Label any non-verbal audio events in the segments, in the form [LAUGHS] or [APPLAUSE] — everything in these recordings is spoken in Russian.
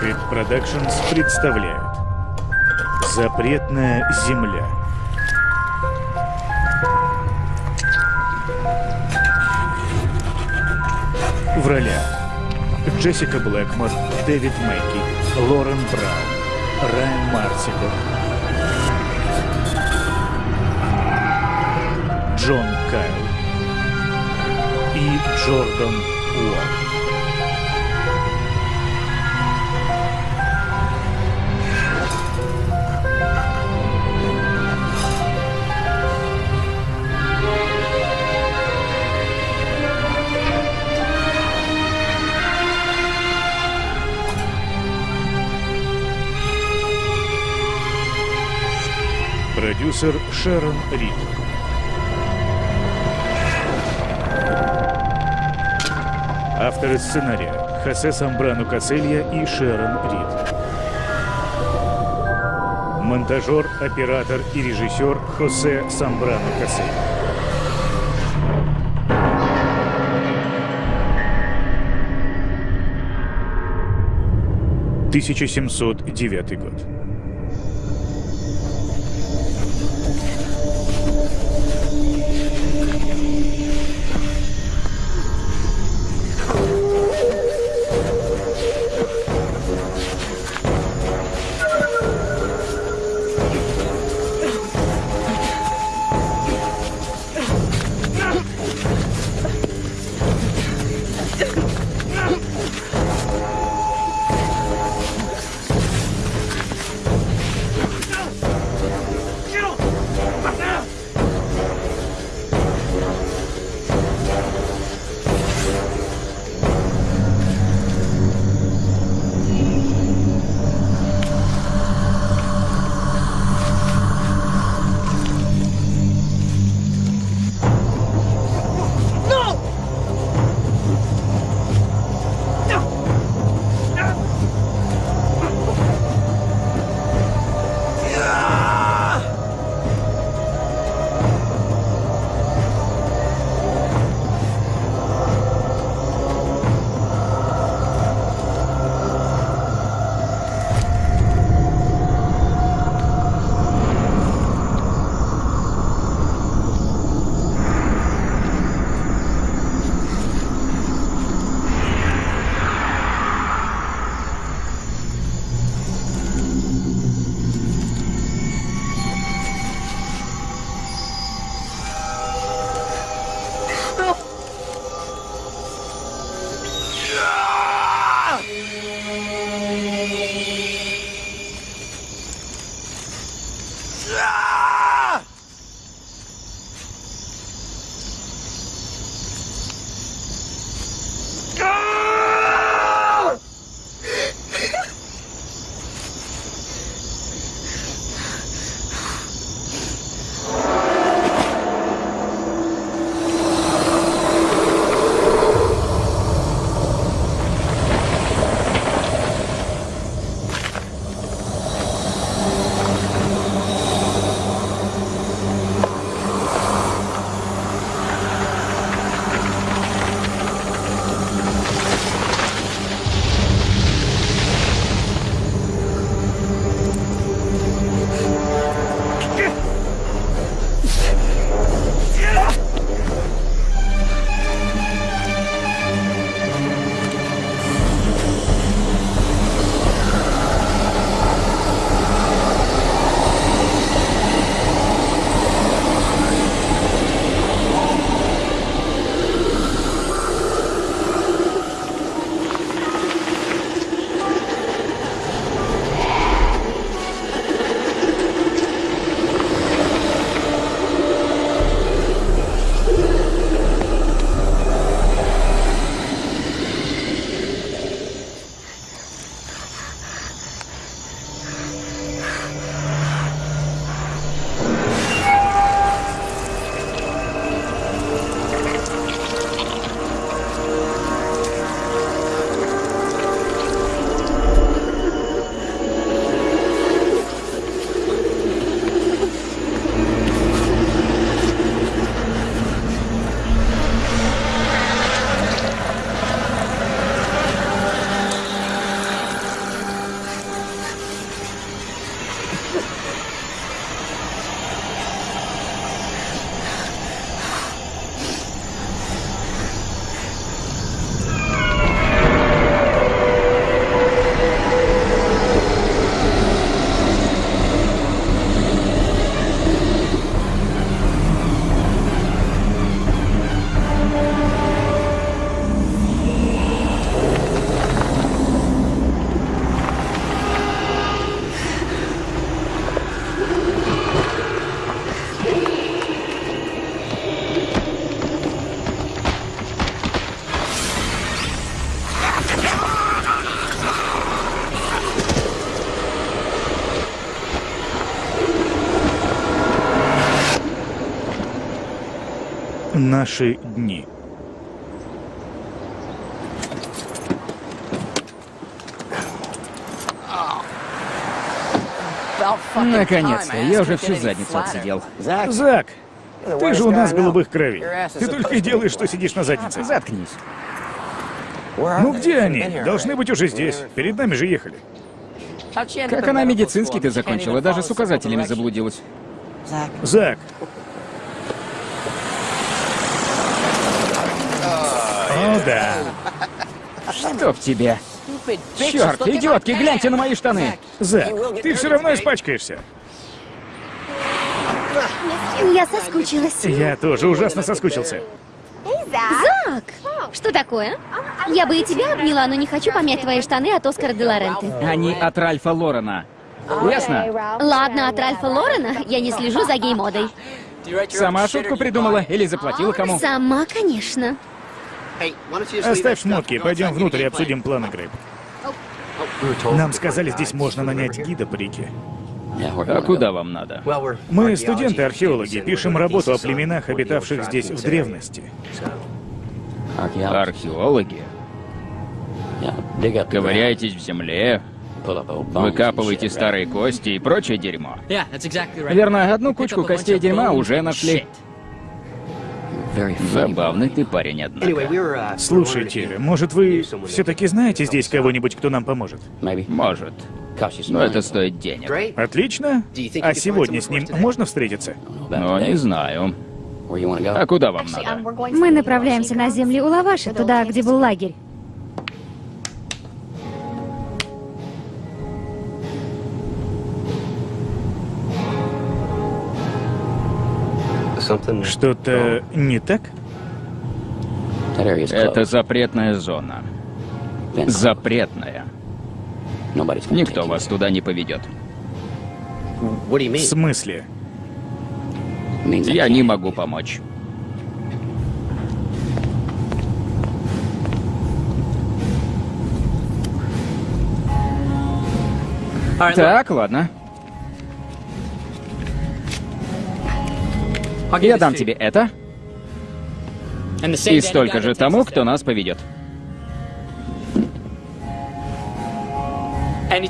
Rocket Productions представляют Запретная земля В ролях Джессика Блэкмор, Дэвид Мэкки, Лорен Браун, Райан Марсиков, Джон Кайл и Джордан Уолл. Продюсер Шерон Рид. Авторы сценария Хосе Самбрану Кацелья и Шерон Рид. Монтажер, оператор и режиссер Хосе Самбрану Кацелья. Тысяча семьсот девятый год. Наши дни. Наконец-то, я уже всю задницу отсидел. Зак, ты же у нас голубых кровей. Ты только и делаешь, что сидишь на заднице. Заткнись. Ну где они? Должны быть уже здесь. Перед нами же ехали. Как она медицинский ты закончила, даже с указателями заблудилась. Зак. О, да. Что в тебе? Черт, идиотки, гляньте на мои штаны! Зак, ты все равно испачкаешься. Я соскучилась. Я тоже ужасно соскучился. Зак! Что такое? Я бы и тебя обняла, но не хочу помять твои штаны от Оскара де Лоренте. Они от Ральфа Лорена. Ясно? Ладно, от Ральфа Лорена я не слежу за гей-модой. Сама шутку придумала или заплатила кому? Сама, конечно. Оставь шмотки, пойдем внутрь и обсудим планы, Грейп. Нам сказали, здесь можно нанять гида по реке. А куда вам надо? Мы студенты-археологи, пишем работу о племенах, обитавших здесь в древности. Археологи? Ковыряетесь в земле, выкапываете старые кости и прочее дерьмо. Верно, одну кучку костей дерьма уже нашли. Забавный ты парень, однако. Слушайте, может вы все-таки знаете здесь кого-нибудь, кто нам поможет? Может. Но это стоит денег. Отлично. А сегодня с ним можно встретиться? Но не знаю. А куда вам надо? Мы направляемся на земли Улаваши, туда, где был лагерь. Что-то не так? Это запретная зона. Запретная. Никто вас туда не поведет. В смысле? Я не могу помочь. Так, ладно. Я дам тебе это. И столько же тому, кто нас поведет.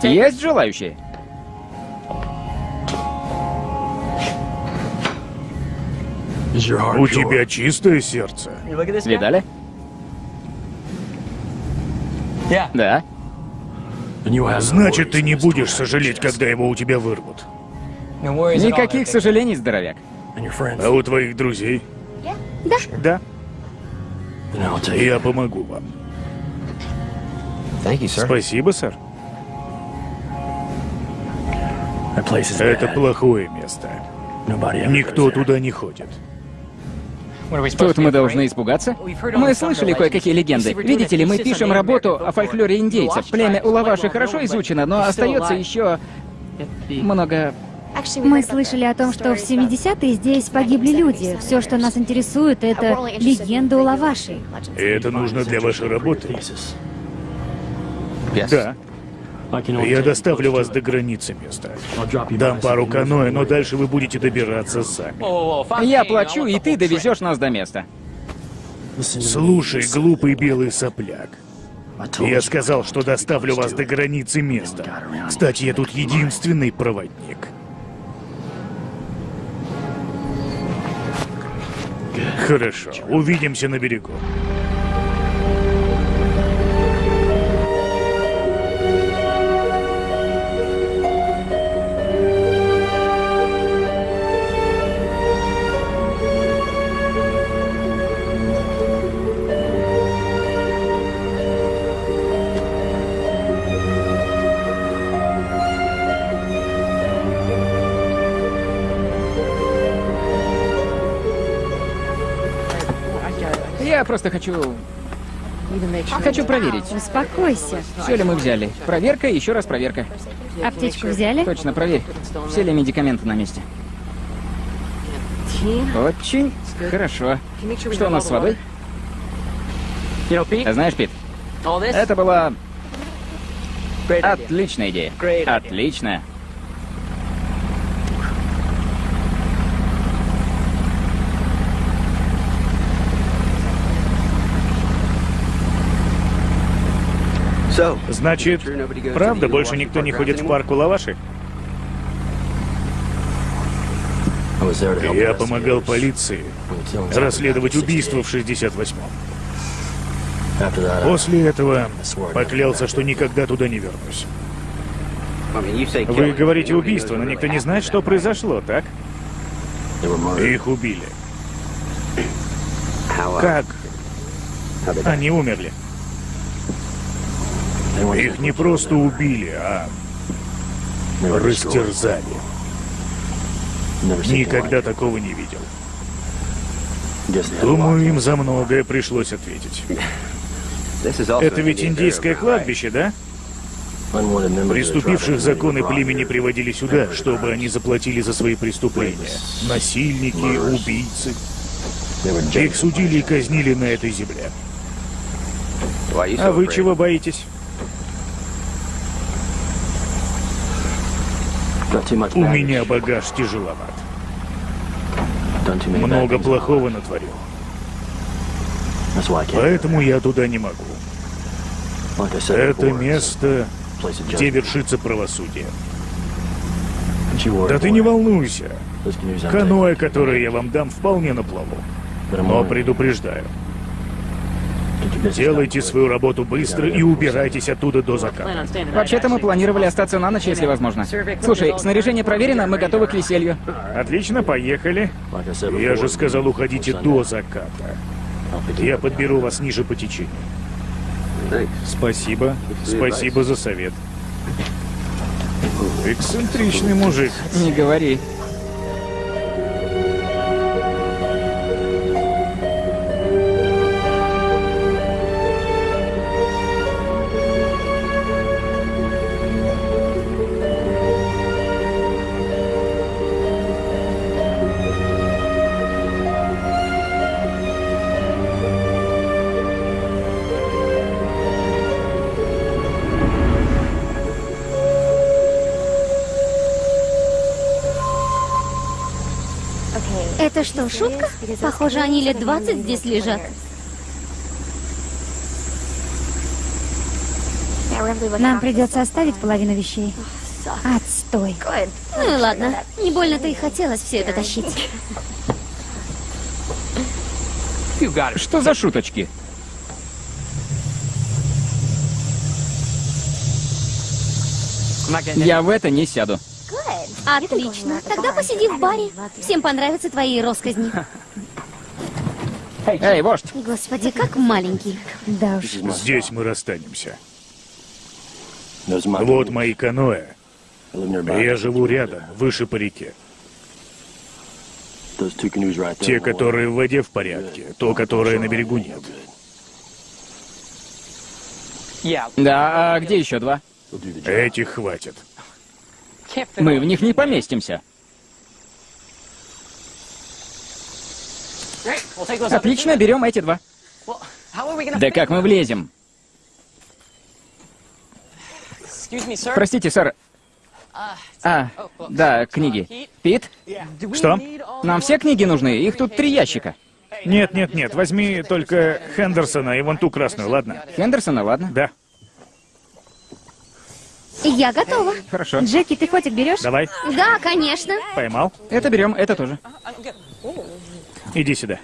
Есть желающие? У тебя чистое сердце. Видали? Да. Значит, ты не будешь сожалеть, когда его у тебя вырвут. Никаких сожалений, здоровяк. А у твоих друзей? Да. Да. Я помогу вам. Спасибо, сэр. Это плохое место. Никто туда не ходит. Тут мы должны испугаться? Мы слышали кое-какие легенды. Видите ли, мы пишем работу о фольклоре индейцев. Племя Улаваши хорошо изучено, но остается еще много... Мы слышали о том, что в 70-е здесь погибли люди. Все, что нас интересует, это легенда Улаваши. И это нужно для вашей работы? Да. Я доставлю вас до границы места. Дам пару каноэ, но дальше вы будете добираться сами. Я плачу, и ты довезешь нас до места. Слушай, глупый белый сопляк. Я сказал, что доставлю вас до границы места. Кстати, я тут единственный проводник. Хорошо, увидимся на берегу. Я просто хочу... Хочу проверить, Успокойся. все ли мы взяли. Проверка и еще раз проверка. Аптечку взяли? Точно, проверь. Все ли медикаменты на месте. Очень хорошо. Что у нас с водой? А Знаешь, Пит, это была отличная идея. Отличная. Значит, правда, больше никто не ходит в парк у Лаваши? Я помогал полиции расследовать убийство в 68-м. После этого поклялся, что никогда туда не вернусь. Вы говорите убийство, но никто не знает, что произошло, так? Их убили. Как они умерли? Их не просто убили, а растерзали. Никогда такого не видел. Думаю, им за многое пришлось ответить. [LAUGHS] Это ведь индейское кладбище, да? Приступивших законы племени приводили сюда, чтобы они заплатили за свои преступления. Насильники, убийцы. Их судили и казнили на этой земле. А вы чего боитесь? У меня багаж тяжеловат. Много плохого натворил. Поэтому я туда не могу. Это место, где вершится правосудие. Да ты не волнуйся. Каноэ, которое я вам дам, вполне на плаву. Но предупреждаю. Делайте свою работу быстро и убирайтесь оттуда до заката. Вообще-то мы планировали остаться на ночь, если возможно. Слушай, снаряжение проверено, мы готовы к веселью. Отлично, поехали. Я же сказал, уходите до заката. Я подберу вас ниже по течению. Спасибо. Спасибо за совет. Эксцентричный мужик. Не говори. Это что, шутка? Похоже, они лет 20 здесь лежат. Нам придется оставить половину вещей. Отстой. Ну и ладно. Не больно-то и хотелось все это тащить. Что за шуточки? Я в это не сяду. Отлично. Тогда посиди в баре. Всем понравятся твои росказни. Эй, вождь! Господи, как маленький. Да уж. Здесь мы расстанемся. Вот мои каноэ. Я живу рядом, выше по реке. Те, которые в воде в порядке, то, которое на берегу нет. Да, а где еще два? Этих хватит. Мы в них не поместимся. Отлично, берем эти два. Да как мы влезем? Простите, сэр. А, да, книги. Пит, Что? нам все книги нужны? Их тут три ящика. Нет, нет, нет, возьми только Хендерсона и вон ту красную, ладно? Хендерсона, ладно. Да, Я готова. Хорошо. Джеки, ты котик берешь? давай, Да, конечно. поймал. Это берем, это тоже. Иди сюда.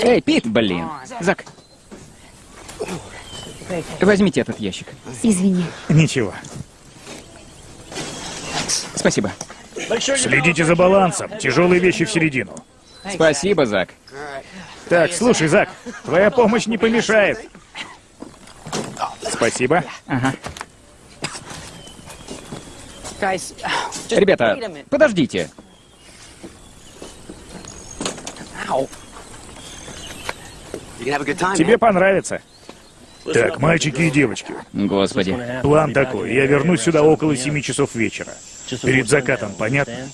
Эй, Пит, блин. Зак. Возьмите этот ящик. Извини. Ничего. Спасибо. Следите за балансом. Тяжелые вещи в середину. Спасибо, Зак. Так, слушай, Зак, твоя помощь не помешает. Спасибо. Ага. Ребята, подождите. Тебе понравится. Так, мальчики и девочки, Господи. план такой. Я вернусь сюда около 7 часов вечера. Перед закатом, понятно?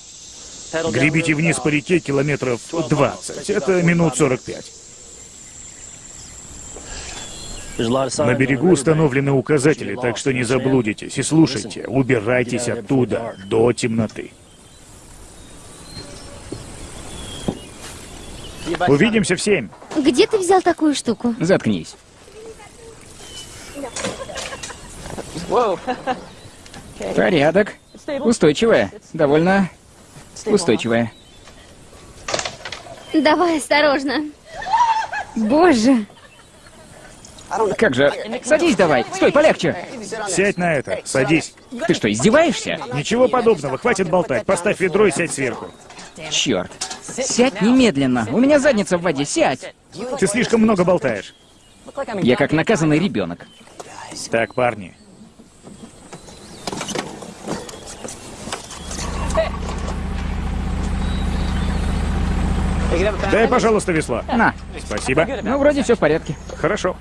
Гребите вниз по реке километров 20. Это минут 45. На берегу установлены указатели, так что не заблудитесь. И слушайте, убирайтесь оттуда до темноты. Увидимся в семь. Где ты взял такую штуку? Заткнись. Порядок. Устойчивая. Довольно устойчивая. Давай осторожно. Боже, Как же... Садись давай. Стой, полегче. Сядь на это. Садись. Ты что, издеваешься? Ничего подобного. Хватит болтать. Поставь ведро и сядь сверху. Черт. Сядь немедленно. У меня задница в воде. Сядь. Ты слишком много болтаешь. Я как наказанный ребенок. Так, парни. Дай, пожалуйста, весло. На. Спасибо. Ну, вроде все в порядке. Хорошо.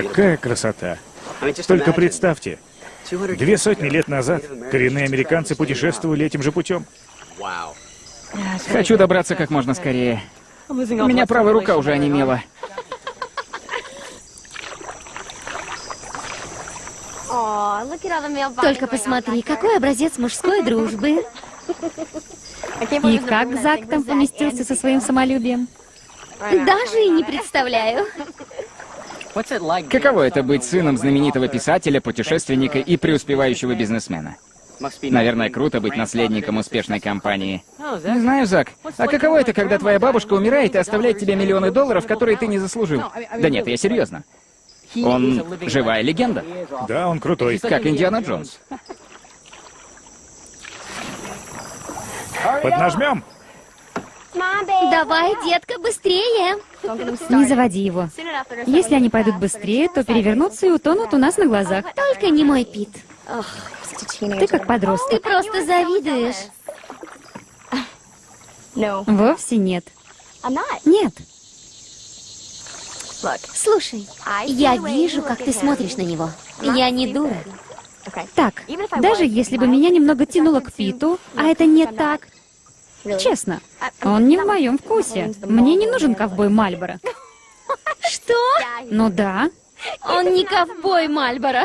Какая красота. Только представьте, две сотни лет назад коренные американцы путешествовали этим же путем. Хочу добраться как можно скорее. У меня правая рука уже онемела. Только посмотри, какой образец мужской дружбы. и как Зак там поместился со своим самолюбием? Даже и не представляю. Каково это быть сыном знаменитого писателя, путешественника и преуспевающего бизнесмена? Наверное, круто быть наследником успешной компании. Не знаю, Зак. А каково это, когда твоя бабушка умирает и оставляет тебе миллионы долларов, которые ты не заслужил? Да нет, я серьезно. Он живая легенда, Да, он крутой. как Индиана Джонс. Поднажмем? Давай, детка, быстрее. Не заводи его. Если они пойдут быстрее, то перевернутся и утонут у нас на глазах. Только не мой Пит. Ты как Ты подросток. просто завидуешь. Вовсе нет. Нет. Слушай, я вижу, как ты смотришь на него. Я не дура. Так, даже если бы меня немного тянуло к Питу, а это не так, честно, он не в моем вкусе. Мне не нужен ковбой Мальборо. [LAUGHS] Что? Ну да, Он не ковбой Мальборо.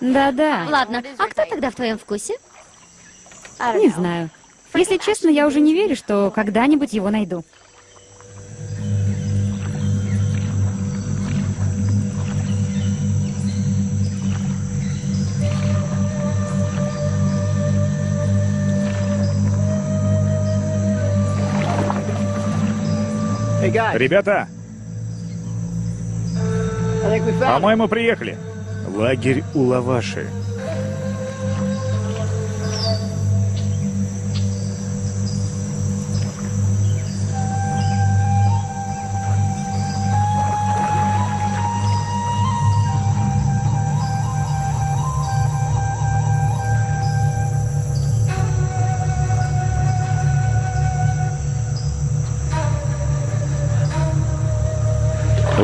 да-да, Ладно, а кто тогда в твоем вкусе? не знаю. Если честно, я уже не верю, что когда-нибудь его найду. Ребята, по-моему, приехали. Лагерь у Лаваши.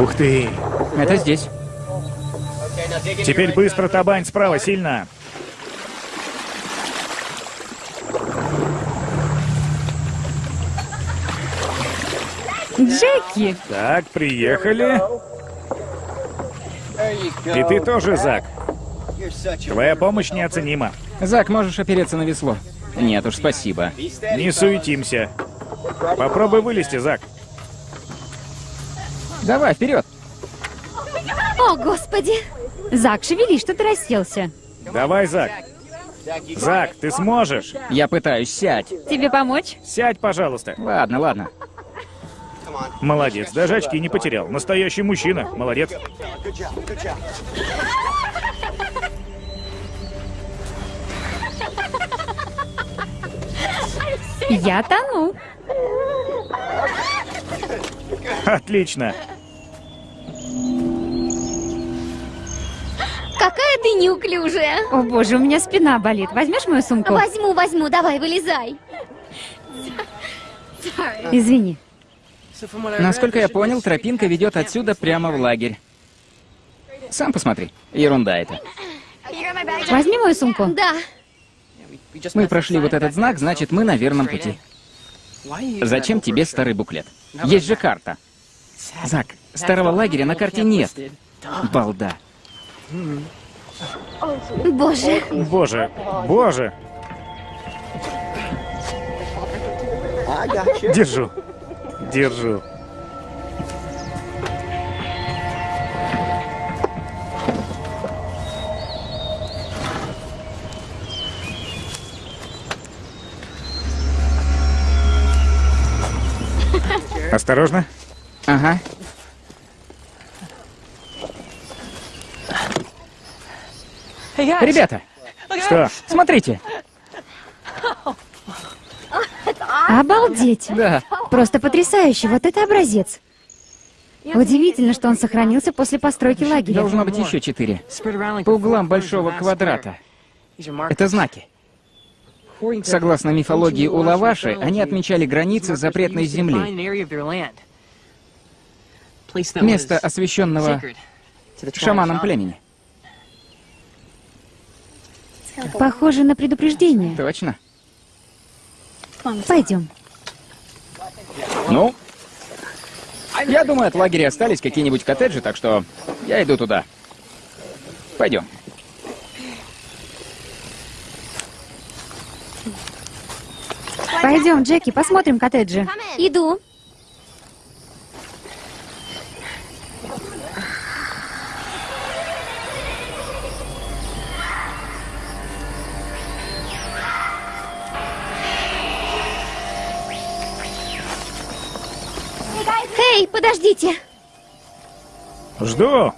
Ух ты! Это здесь. Теперь быстро табань справа, сильно. Джеки! Так, приехали. И ты тоже, Зак. Твоя помощь неоценима. Зак, можешь опереться на весло? Нет уж, спасибо. Не суетимся. Попробуй вылезти, Зак. Давай, вперед. О, господи! Зак, шевелись, что ты расселся. Давай, Зак. Зак, ты сможешь. Я пытаюсь, сядь. Тебе помочь? Сядь, пожалуйста. Ладно, ладно. Молодец, даже очки не потерял. Настоящий мужчина. Молодец. Я тону. Отлично. Какая ты неуклюжая. О боже, у меня спина болит. Возьмешь мою сумку? Возьму, возьму, давай, вылезай. Извини. Насколько я понял, тропинка ведет отсюда прямо в лагерь. Сам посмотри. Ерунда это. Возьми мою сумку. Да. Мы прошли вот этот знак, значит, мы на верном пути. Зачем тебе старый буклет? Есть же карта. Зак, старого лагеря на карте нет. Балда. Боже. Боже, боже! Держу. Держу. Осторожно. Ага. Ребята, Что? смотрите. Обалдеть. Да. Просто потрясающе. Вот это образец. Удивительно, что он сохранился после постройки лагеря. Должно быть еще четыре. По углам большого квадрата. Это знаки. Согласно мифологии Улаваши, они отмечали границы запретной земли. Место, освященного шаманом племени. Похоже на предупреждение. Точно. Пойдем. Ну, я думаю, от лагеря остались какие-нибудь коттеджи, так что я иду туда. Пойдем. Пойдем, Джеки, посмотрим коттеджи. Иду. Эй, подождите. Жду.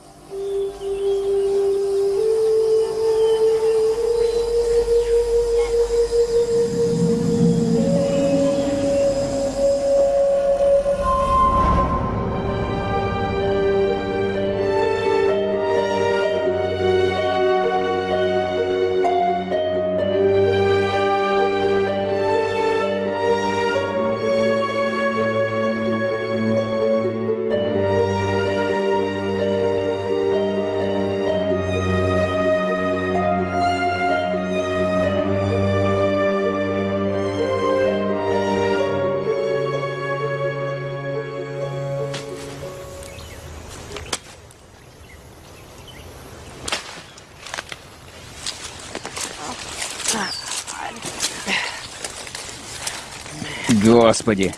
Господи.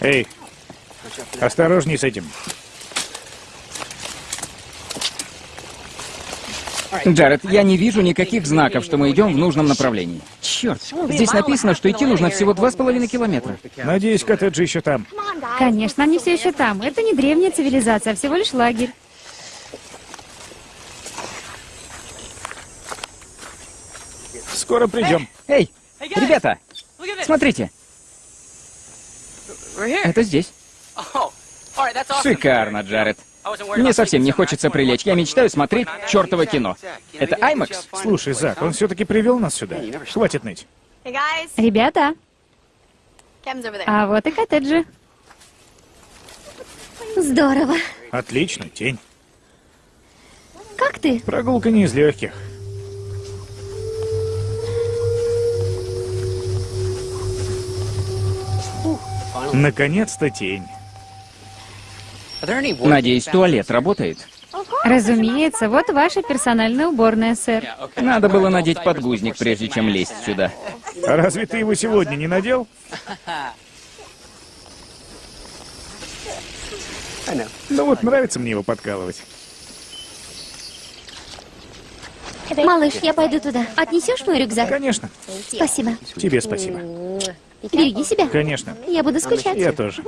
Эй, осторожней с этим. Джаред, я не вижу никаких знаков, что мы идем в нужном направлении. Черт, здесь написано, что идти нужно всего два с половиной километра. Надеюсь, коттеджи еще там. Конечно, они все еще там. Это не древняя цивилизация, а всего лишь лагерь. Скоро придем. Эй, ребята, смотрите, это здесь. Шикарно, Джаред. Мне совсем не хочется прилечь. Я мечтаю смотреть чертово кино. Это IMAX? Слушай, Зак, он все-таки привел нас сюда. Хватит ныть. Ребята, а вот и коттеджи. Здорово. Отлично, тень. Как ты? Прогулка не из легких. Наконец-то тень. Надеюсь, туалет работает. Разумеется, вот ваша персональная уборная, сэр. Надо было надеть подгузник, прежде чем лезть сюда. А разве ты его сегодня не надел? Ну вот, нравится мне его подкалывать. Малыш, я пойду туда. Отнесешь мой рюкзак? Конечно. Спасибо. Тебе спасибо. Береги себя. Конечно. Я буду скучать. Я тоже.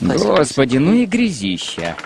Господи, ну и грязища.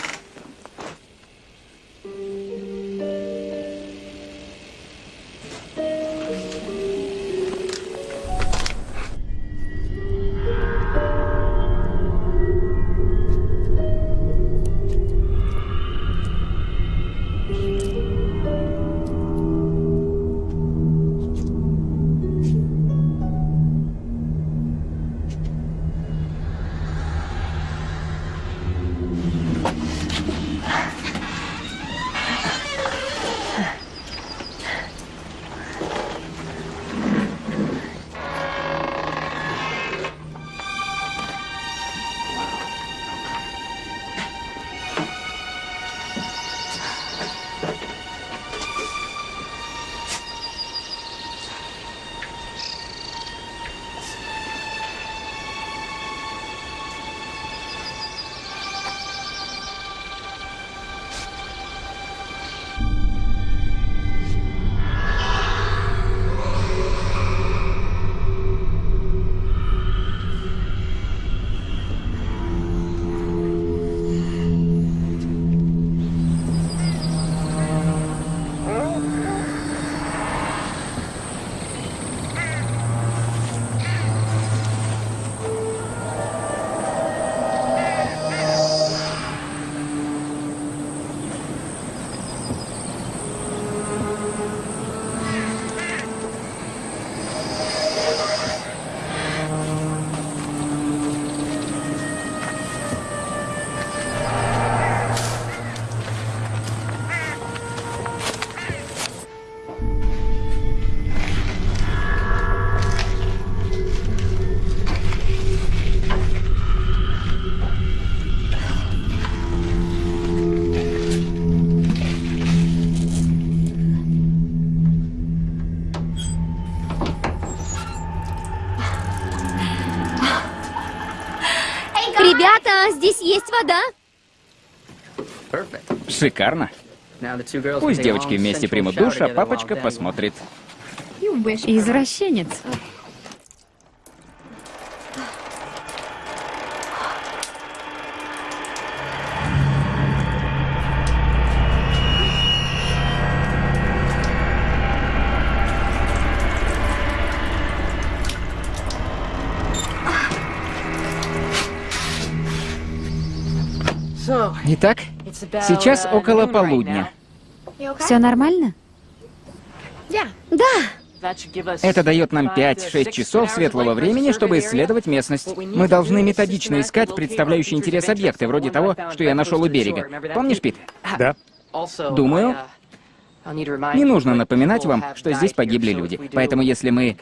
Шикарно. Пусть девочки вместе примут душ, а папочка посмотрит. Извращенец. Итак, сейчас около полудня. Все нормально? Да, Это дает нам 5-6 часов светлого времени, чтобы исследовать местность. Мы должны методично искать представляющие интерес объекты, вроде того, что я нашел у берега. Помнишь, Пит? Да. Думаю, Не нужно напоминать вам, что здесь погибли люди. Поэтому если мы,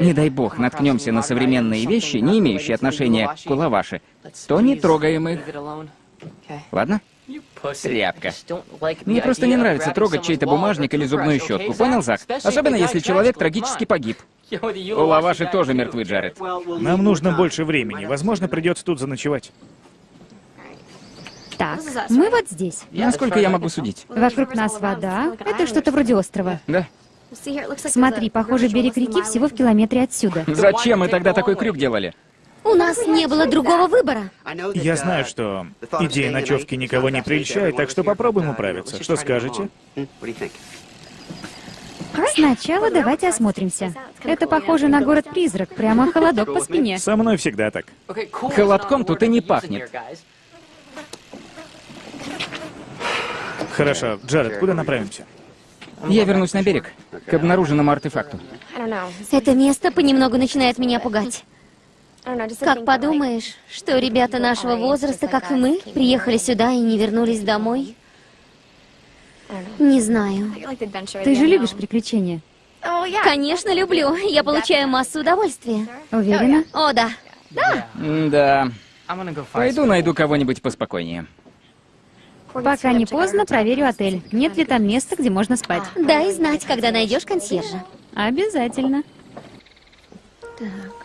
не дай бог, наткнемся на современные вещи, не имеющие отношения к Кулаваши, то не трогаем их. Ладно? Тряпка. Мне просто не нравится трогать чей-то бумажник или зубную щетку. Понял, Зак? Особенно если человек трагически погиб. [LAUGHS] У Лаваши тоже мертвы, Джаред. Нам нужно больше времени. Возможно, придется тут заночевать. Так, мы вот здесь. Насколько я могу судить? Вокруг нас вода. Это что-то вроде острова. Да. Смотри, похоже, берег реки всего в километре отсюда. Зачем мы тогда такой крюк делали? У нас не было другого выбора. Я знаю, что идея ночевки никого не прельщает, так что попробуем управиться. Что скажете? Сначала давайте осмотримся. Это похоже на город-призрак, прямо холодок по спине. Со мной всегда так. Холодком тут и не пахнет. Хорошо, Джаред, куда направимся? Я вернусь на берег, к обнаруженному артефакту. Это место понемногу начинает меня пугать. Как подумаешь, что ребята нашего возраста, как и мы, приехали сюда и не вернулись домой? Не знаю. Ты же любишь приключения. Конечно, люблю. Я получаю массу удовольствия. Уверена? О, да. Да. Пойду найду кого-нибудь поспокойнее. Пока не поздно, проверю отель. Нет ли там места, где можно спать? Дай знать, когда найдешь консьержа. Обязательно. Так.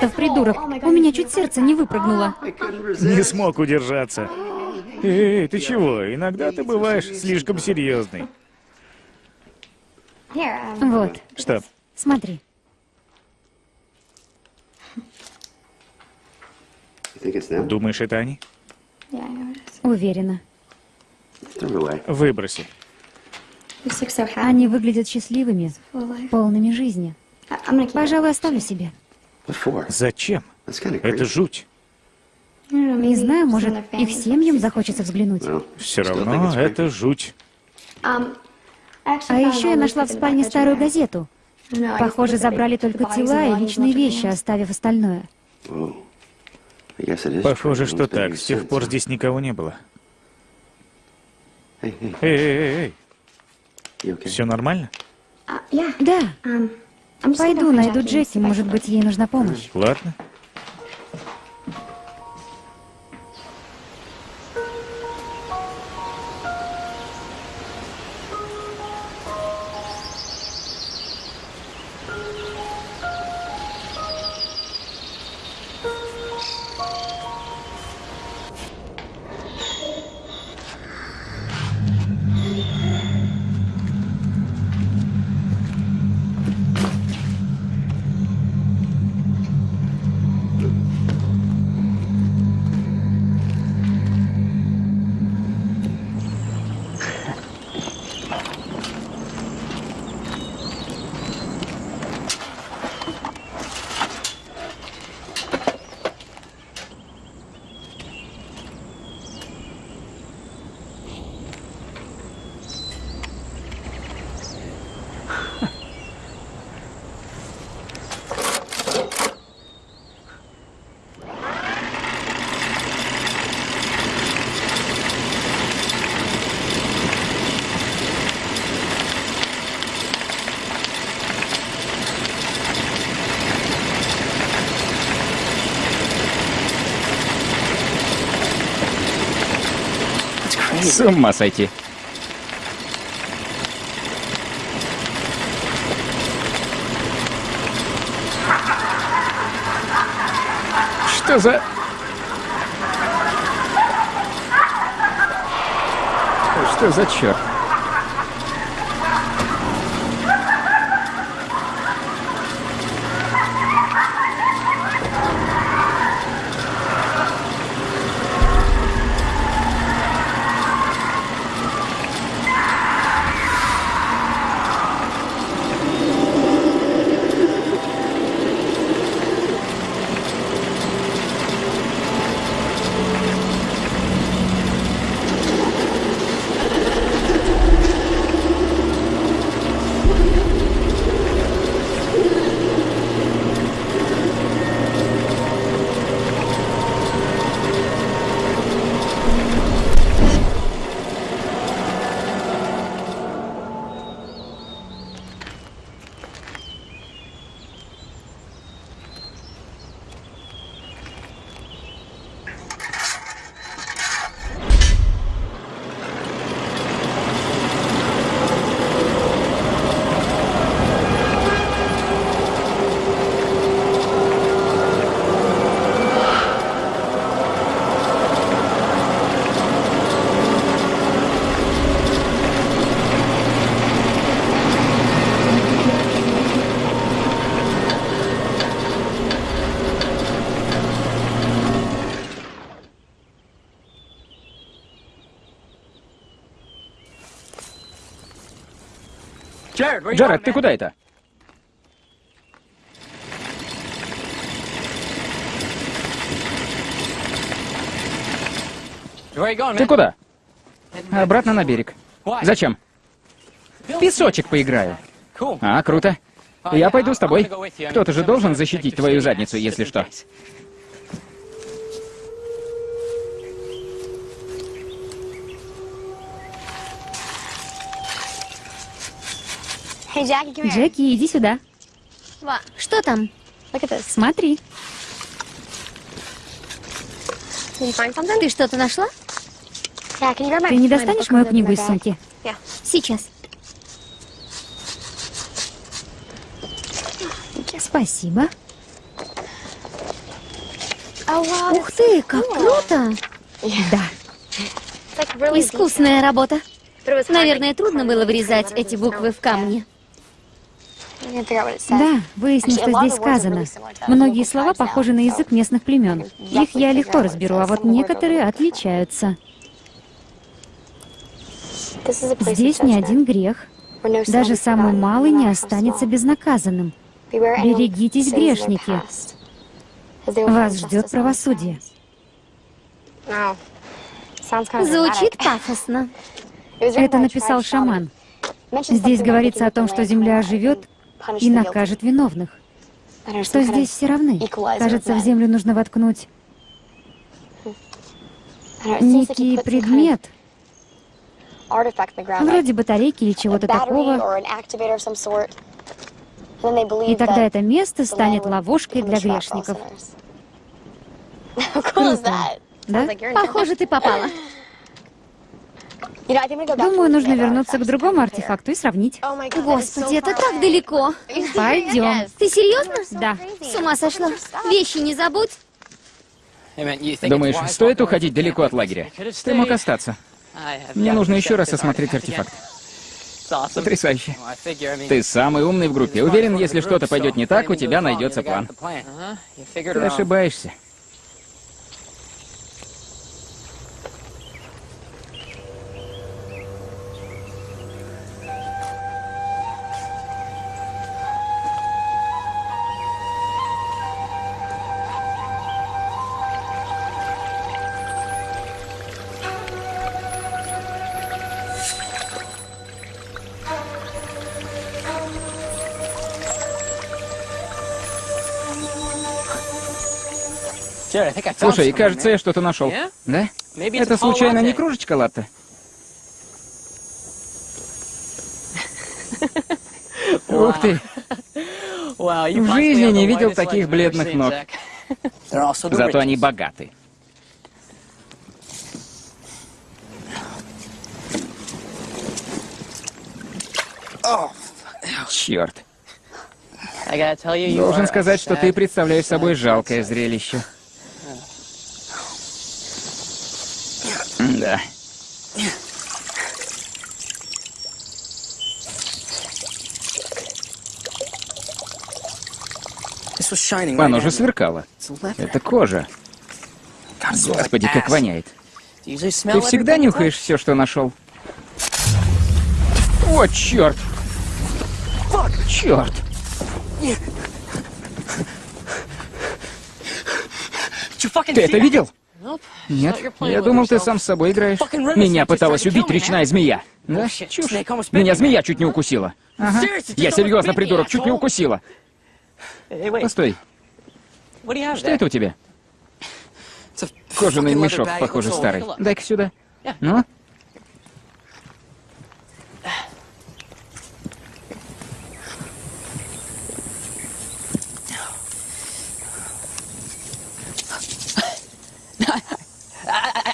Чертов придурок. У меня чуть сердце не выпрыгнуло. Не смог удержаться. Эй, ты чего? Иногда ты бываешь слишком серьезный. Вот, Что? смотри. Думаешь, это они? Уверена. Выброси. Они выглядят счастливыми, полными жизни. Пожалуй, оставлю себе. Зачем? Это жуть. Не знаю, может, их семьям захочется взглянуть. Все равно это жуть. А еще я нашла в спальне старую газету. Похоже, забрали только тела и личные вещи, оставив остальное. Похоже, что так. С тех пор здесь никого не было. Эй, эй, эй, все нормально? Да. Пойду найду Джесси, может быть, ей нужна помощь. Ладно. Ума сойти. Что за... Что за черт? Джаред, ты куда это? Ты куда? Обратно на берег. Зачем? В песочек поиграю. А, круто. Я пойду с тобой. Кто-то же должен защитить твою задницу, если что. Джеки, иди сюда. Что там? Смотри. Ты что-то нашла? Ты не достанешь мою книгу из сумки? Сейчас. Спасибо. Ух ты, как круто! Да. Искусная работа. Наверное, трудно было вырезать эти буквы в камне. Да, выясни, что здесь сказано. Многие слова похожи на язык местных племен. Их я легко разберу, а вот некоторые отличаются. Здесь ни один грех. Даже самый малый не останется безнаказанным. Берегитесь, грешники. Вас ждет правосудие. Звучит пафосно. Это написал шаман. Здесь говорится о том, что земля оживет и накажет виновных. Что здесь все равны. Кажется, в землю нужно воткнуть некий предмет, вроде батарейки или чего-то такого, и тогда это место станет ловушкой для грешников. [LAUGHS] Круто. Да? Похоже, ты попала. [LAUGHS] [LAUGHS] Думаю, нужно вернуться к другому артефакту и сравнить. Господи, это так далеко. Пойдем. Ты серьезно? Да. С ума сошла. Вещи не забудь. Думаешь, стоит уходить далеко от лагеря? Ты мог остаться. Мне нужно еще раз осмотреть артефакт. Потрясающе. Ты самый умный в группе. Уверен, если что-то пойдет не так, у тебя найдется план. Ты ошибаешься. Слушай, кажется, я что-то нашел. Да? Это случайно не кружечка латте? [LAUGHS] Ух ты! В жизни не видел таких бледных ног. [LAUGHS] Зато они богаты. Черт. Должен сказать, что ты представляешь собой жалкое зрелище. Да. Оно же сверкало. Это кожа. Господи, как воняет. Ты всегда нюхаешь все, что нашел? О, черт! Черт! Ты это видел? Нет, я думал, ты сам с собой играешь. Меня пыталась убить речная змея. Да? Чушь. Меня змея чуть не укусила. Ага. Я серьезно, придурок, чуть не укусила. Постой. Что это у тебя? Кожаный мешок, похоже, старый. Дай-ка сюда. Ну?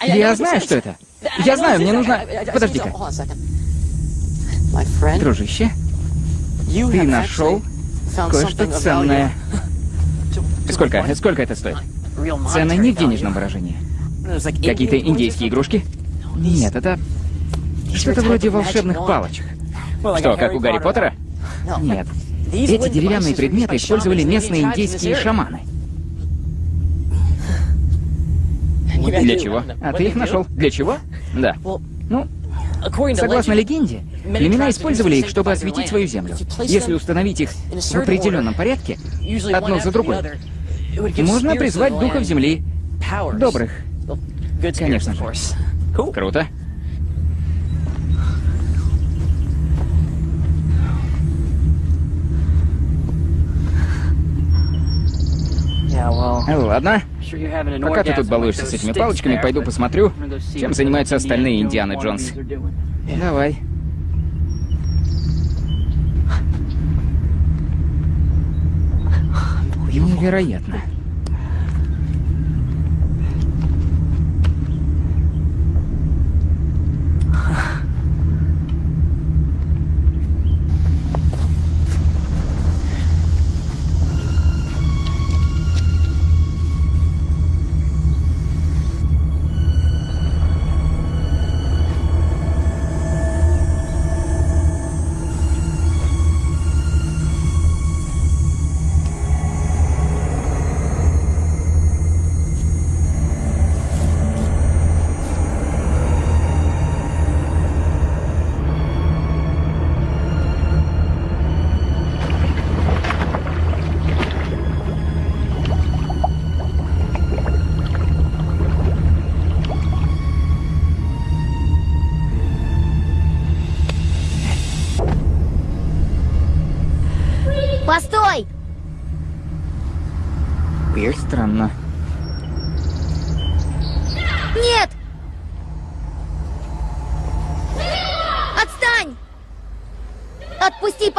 Я знаю, что это. [LAUGHS] Я знаю, мне нужно... Подожди-ка. Дружище, ты нашел кое-что ценное. [LAUGHS] Сколько? Сколько это стоит? Цена не в денежном выражении. Какие-то индейские игрушки? Нет, это что-то вроде волшебных палочек. Что, как у Гарри Поттера? Нет. Эти деревянные предметы использовали местные индейские шаманы. Для чего? А ты их нашел. Для чего? Да. Ну, согласно легенде, племена использовали их, чтобы осветить свою землю. Если установить их в определенном порядке, одно за другой, можно призвать духов земли. Добрых. Конечно же. Круто. Ладно. Пока ты тут балуешься с этими палочками, пойду посмотрю, чем занимаются остальные Индианы Джонс. Давай. Невероятно. Постой! [LAUGHS]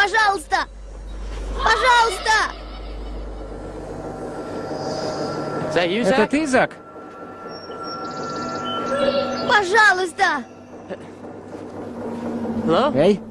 пожалуйста! Пожалуйста! Это ты, Зак? Пожалуйста! Эй, Эй!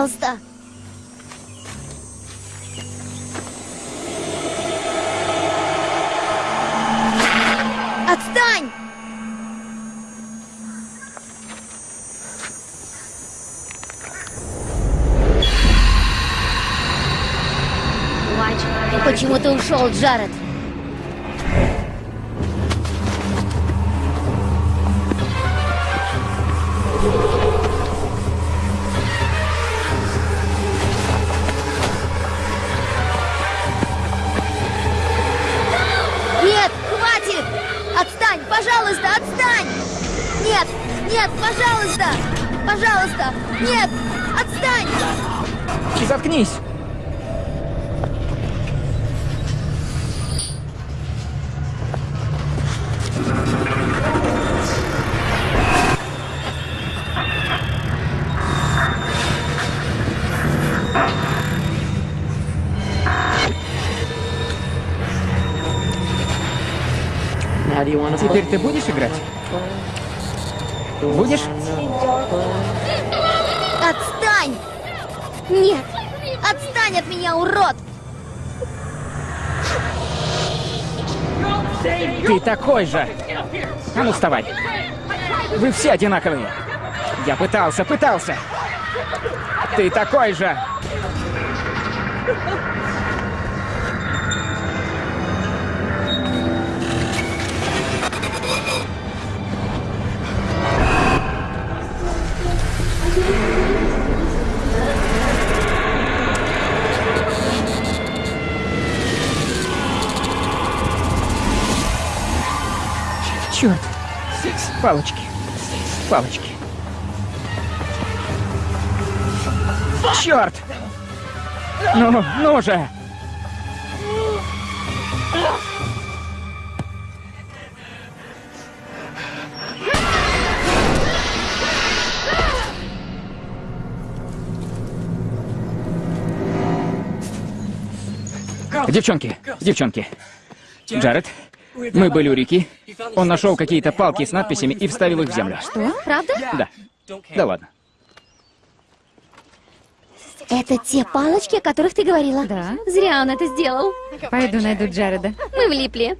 Пожалуйста! Отстань! Почему ты ушел, Джаред? Нет! Отстань от меня, урод! Ты такой же! А ну вставай! Вы все одинаковые! Я пытался, пытался! Ты такой же! Палочки! Палочки! Черт! Ну, ну же! Девчонки, девчонки. Джаред, мы были у реки. Он нашел какие-то палки с надписями и вставил их в землю. Что? Правда? Да. Да ладно. Это те палочки, о которых ты говорила? Да. Зря он это сделал. Пойду найду Джареда. Мы влипли.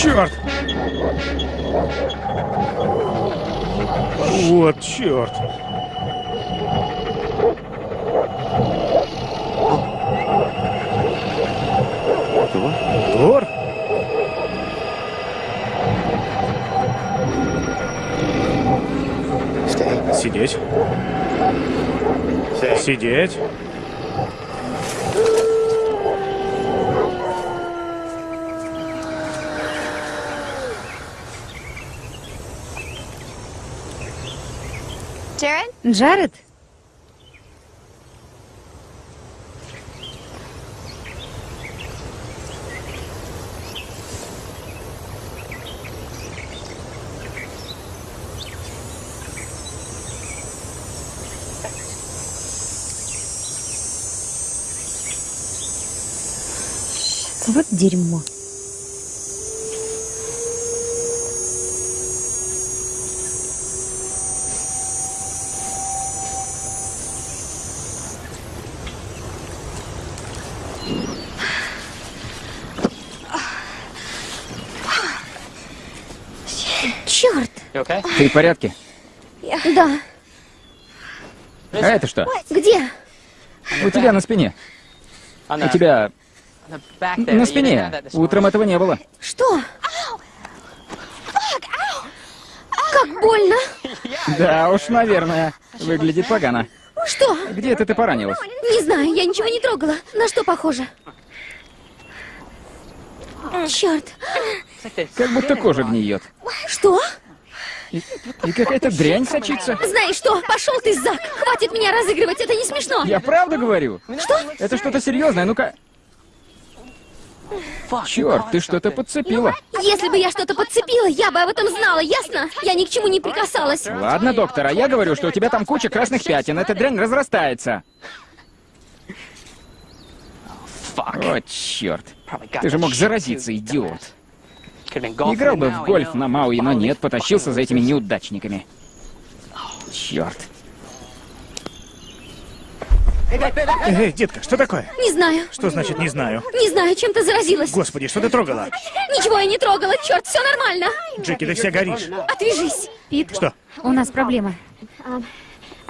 Черт! Вот черт. Тор? Сидеть. Сидеть. Джаред? Вот дерьмо. Черт! Ты в порядке? Да. А это что? Где? У тебя на спине. У тебя на спине. Утром этого не было. Что? Как больно! Да уж, наверное. Выглядит погано. Что? Где это ты поранилась? Не знаю, я ничего не трогала. На что похоже? Черт! Как будто кожа гниет. Что? И, и какая-то дрянь сочится. Знаешь что? Пошел ты, Зак! Хватит меня разыгрывать, это не смешно! Я правда говорю? Что? Это что-то серьезное, ну-ка. Черт, ты что-то подцепила. Если бы я что-то подцепила, я бы об этом знала, ясно? Я ни к чему не прикасалась. Ладно, доктор, а я говорю, что у тебя там куча красных пятен. Эта дрянь разрастается. О, черт. Ты же мог заразиться, идиот. Играл бы в гольф на Мауи, но нет, потащился за этими неудачниками. Черт. Эй, детка, что такое? Не знаю. Что значит не знаю? Не знаю, чем ты заразилась. Господи, что ты трогала? Ничего я не трогала, черт, все нормально. Джеки, ты вся горишь. Отвяжись. Пит, Что? у нас проблема.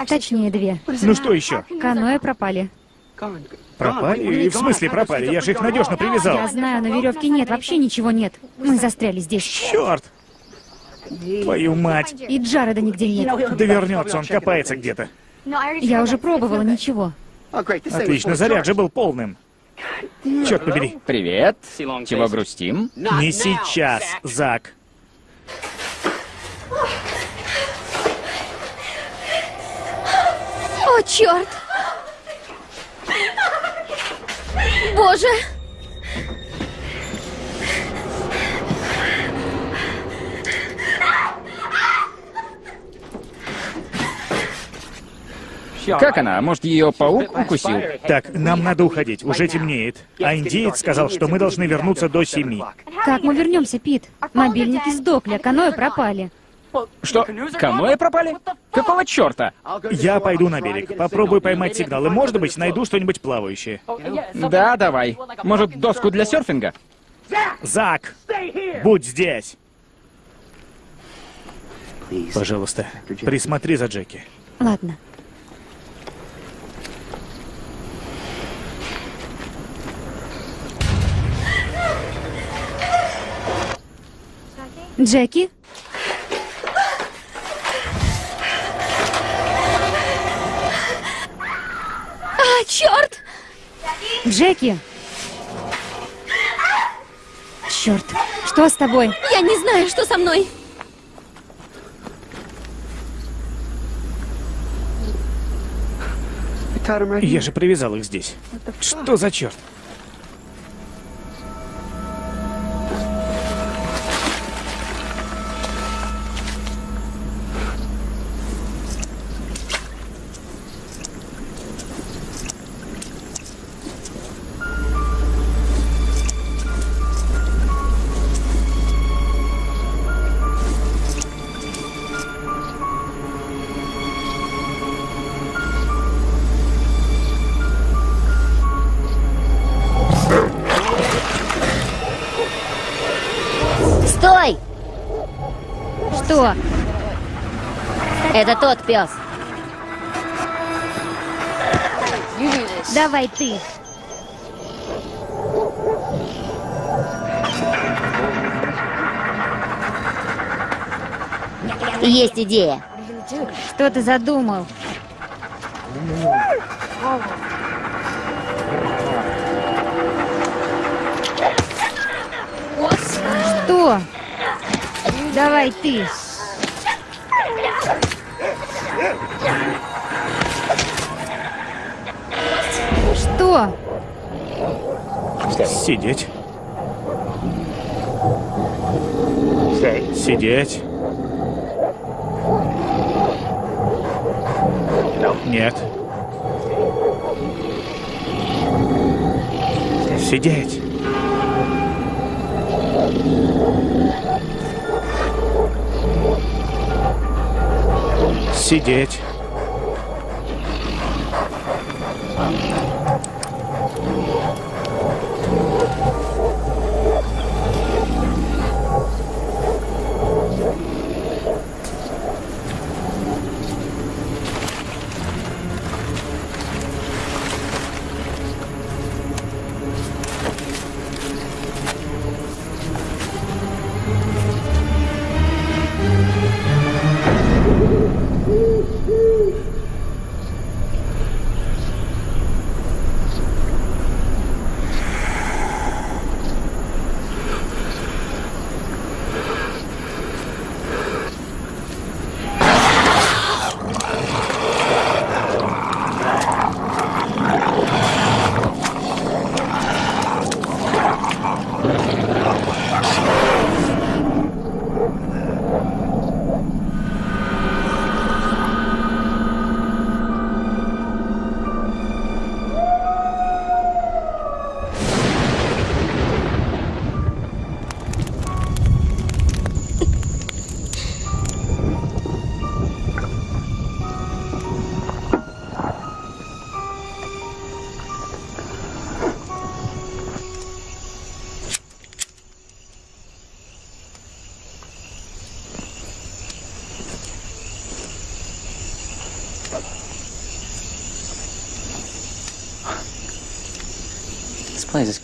Точнее, две. Ну что еще? Каноэ пропали. Пропали? В смысле пропали? Я же их надежно Я привязал. знаю, но веревки нет, вообще ничего нет. Мы застряли здесь. Черт! Твою мать! И Джареда нигде нет. Да вернется, он копается где-то. Я уже пробовала, ничего. Отлично, заряд же был полным. Черт побери. Привет. Чего грустим? Не сейчас, Зак. О, черт! Боже! Как она? Может, ее паук укусил? Так, нам надо уходить, уже темнеет. А индеец сказал, что мы должны вернуться до семи. Как мы вернемся, Пит? Мобильники сдохли, а каноэ пропали. Что? Каноэ пропали? Какого черта? Я пойду на берег, попробую поймать сигнал, и, может быть, найду что-нибудь плавающее. Да, давай. Может, доску для серфинга? Зак, будь здесь. Пожалуйста, присмотри за Джеки. Ладно. Джеки? А, черт! Джеки! Черт, что с тобой? Я не знаю, что со мной. Я же привязал их здесь. Что за черт? Это тот пес. Давай ты. Есть идея. Что ты задумал? Что? Давай ты. Что? Сидеть. Сидеть. Нет. Сидеть. Сидеть.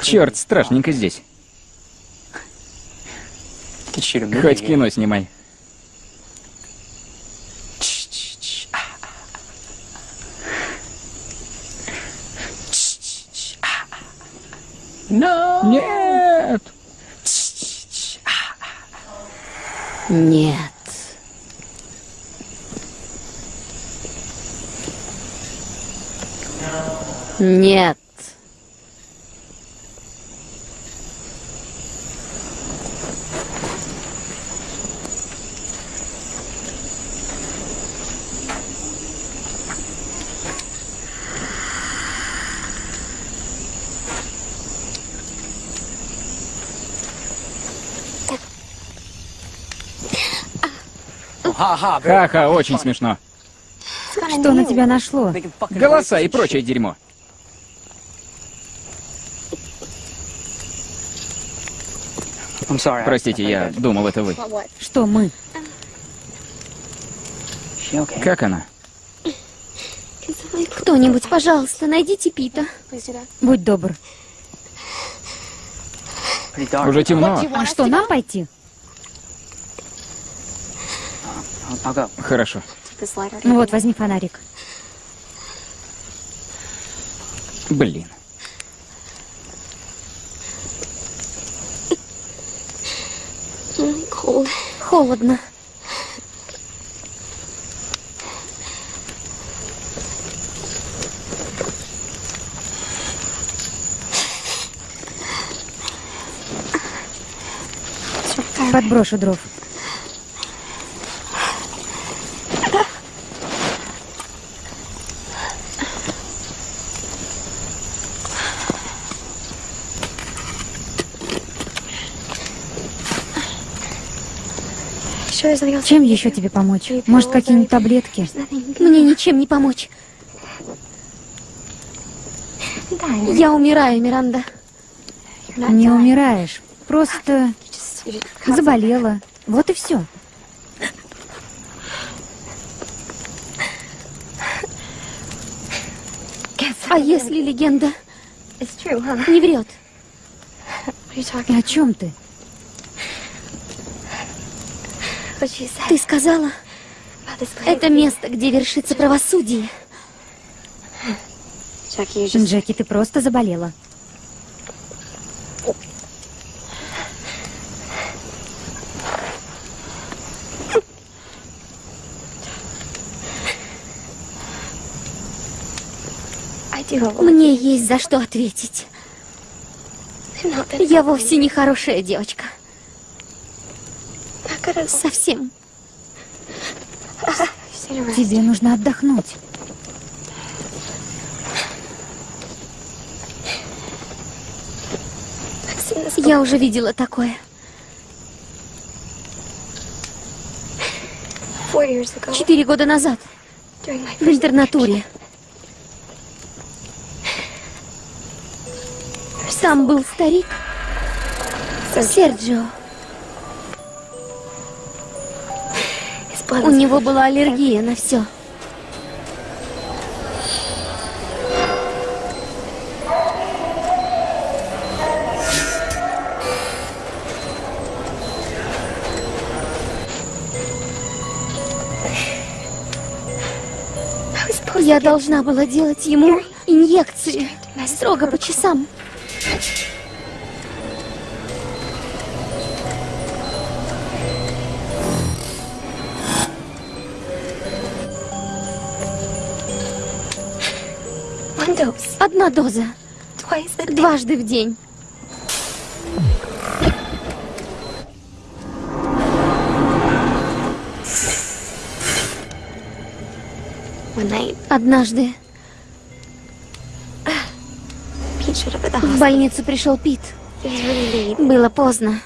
Черт, страшненько здесь. Хоть кино снимай. Нет! Нет. Нет. Ха-ха, очень смешно. Что на тебя нашло? Голоса и прочее дерьмо. Простите, я думал, это вы. Что мы? Как она? Кто-нибудь, пожалуйста, найдите Пита. Будь добр. Уже темно. А что, нам пойти? Хорошо. Ну вот, возьми фонарик. Блин. Холодно. Подброшу дров. Чем еще тебе помочь? Может, какие-нибудь таблетки? Мне ничем не помочь. Я умираю, Миранда. Не умираешь. Просто заболела. Вот и все. А если легенда не врет? И о чем ты? Ты сказала, это место, где вершится правосудие. Джеки, ты просто заболела. Мне есть за что ответить. Я вовсе не хорошая девочка. Совсем. Тебе нужно отдохнуть. Я уже видела такое. Четыре года назад. В интернатуре. Там был старик. Серджио. У него была аллергия на все. Я должна была делать ему инъекции строго по часам. Одна доза. Дважды в день. Однажды в больницу пришел Пит. Было поздно.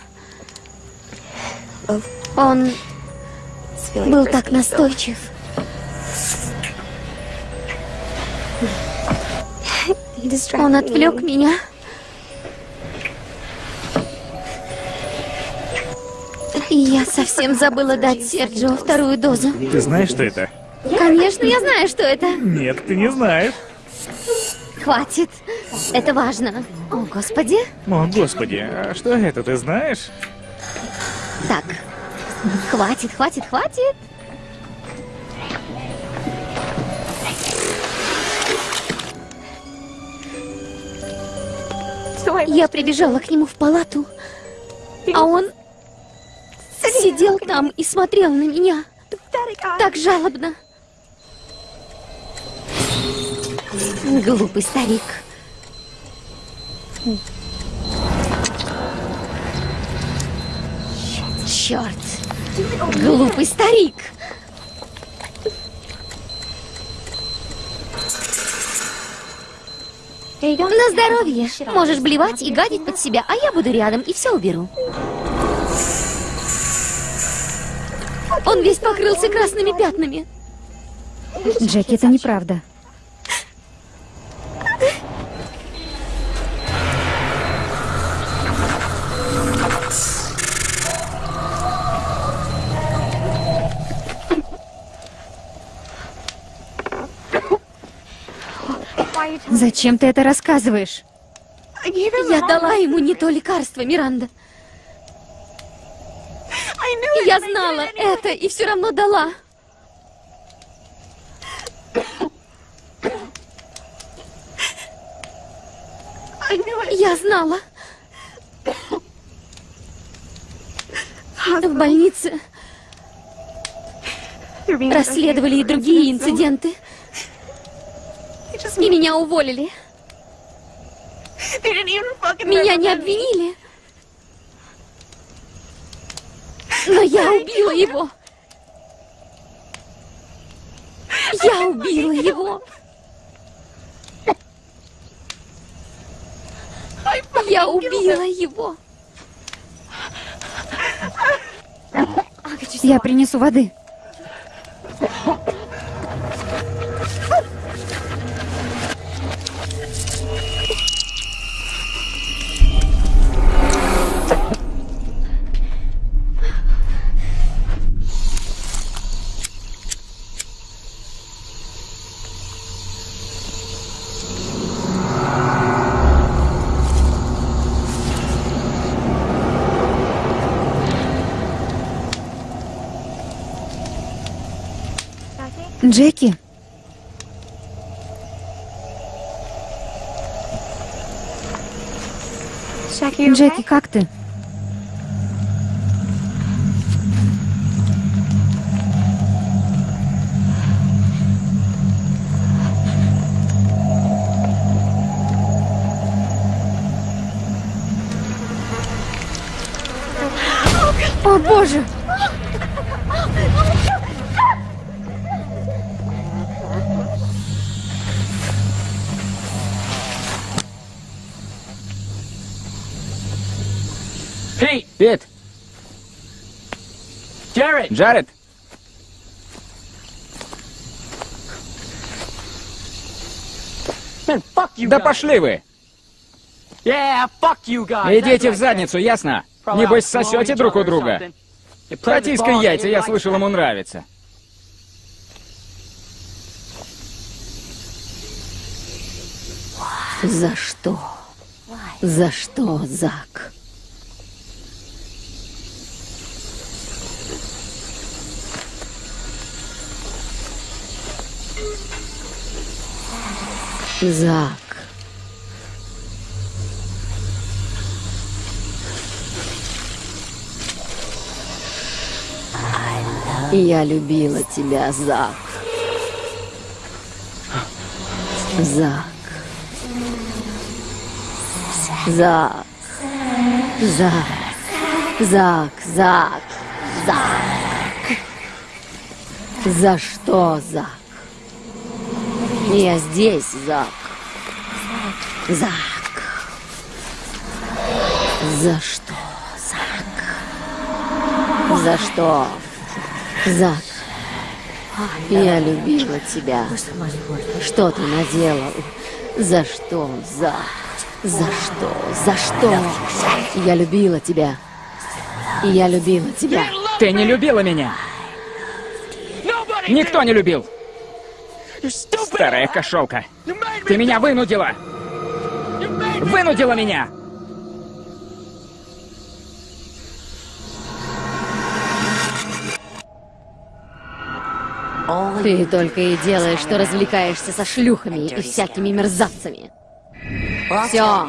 Он был так настойчив. Он отвлек меня. И я совсем забыла дать Серджио вторую дозу. Ты знаешь, что это? Конечно, я знаю, что это. Нет, ты не знаешь. Хватит. Это важно. О, Господи. О, господи, а что это, ты знаешь? Так. Хватит, хватит, хватит. Я прибежала к нему в палату, а он сидел там и смотрел на меня. Так жалобно. Глупый старик. Черт. Глупый старик. На здоровье. Можешь блевать и гадить под себя, а я буду рядом и все уберу. Он весь покрылся красными пятнами. Джеки, это неправда. Зачем ты это рассказываешь? Я дала ему не то лекарство, Миранда. Я знала это и все равно дала. Я знала. В больнице расследовали и другие инциденты. И меня уволили. Меня не обвинили. Но я убила его. Я убила его. Я убила его. Я принесу воды. Джеки? Джеки, как ты? О, боже! Пит! Джаред! Да пошли вы! Идите в задницу, ясно? Небось, сосете друг у друга. Протискай яйца, я слышал, ему нравится. За что? За что, Зак? Зак. Я любила тебя, Зак. Зак. Зак. Зак. Зак. Зак. Зак. За что, Зак? Я здесь, Зак. Зак. За что, Зак? За что? Зак. Я любила тебя. Что ты наделал? За что, Зак? За что? За что? Я любила тебя. Я любила тебя. Ты не любила меня! Никто не любил! Старая кошелка! Ты меня вынудила! Вынудила меня! Ты только и делаешь, что развлекаешься со шлюхами и всякими мерзавцами. Все.